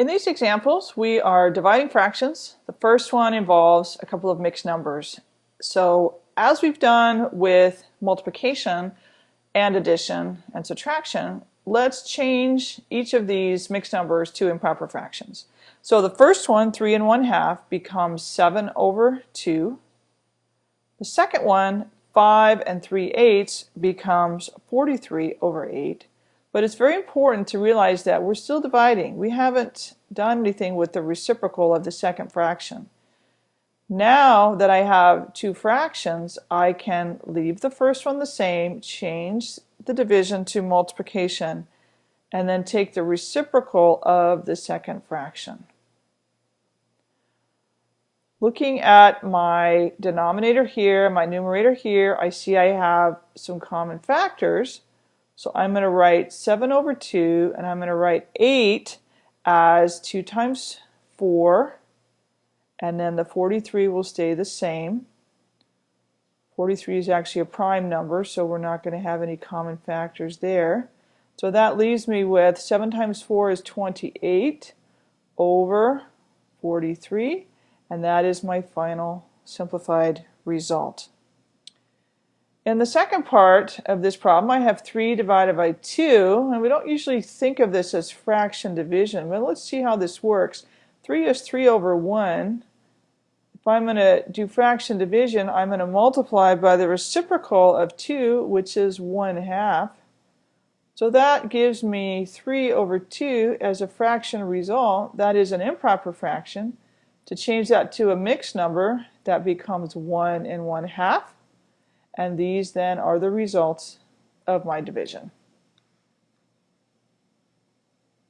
In these examples, we are dividing fractions. The first one involves a couple of mixed numbers. So as we've done with multiplication and addition and subtraction, let's change each of these mixed numbers to improper fractions. So the first one, 3 and 1 half, becomes 7 over 2. The second one, 5 and 3 eighths, becomes 43 over 8. But it's very important to realize that we're still dividing. We haven't done anything with the reciprocal of the second fraction. Now that I have two fractions, I can leave the first one the same, change the division to multiplication, and then take the reciprocal of the second fraction. Looking at my denominator here, my numerator here, I see I have some common factors. So I'm going to write 7 over 2, and I'm going to write 8 as 2 times 4, and then the 43 will stay the same. 43 is actually a prime number, so we're not going to have any common factors there. So that leaves me with 7 times 4 is 28 over 43, and that is my final simplified result. In the second part of this problem, I have 3 divided by 2, and we don't usually think of this as fraction division, but let's see how this works. 3 is 3 over 1. If I'm going to do fraction division, I'm going to multiply by the reciprocal of 2, which is 1 half. So that gives me 3 over 2 as a fraction result. That is an improper fraction. To change that to a mixed number, that becomes 1 and 1 half and these then are the results of my division.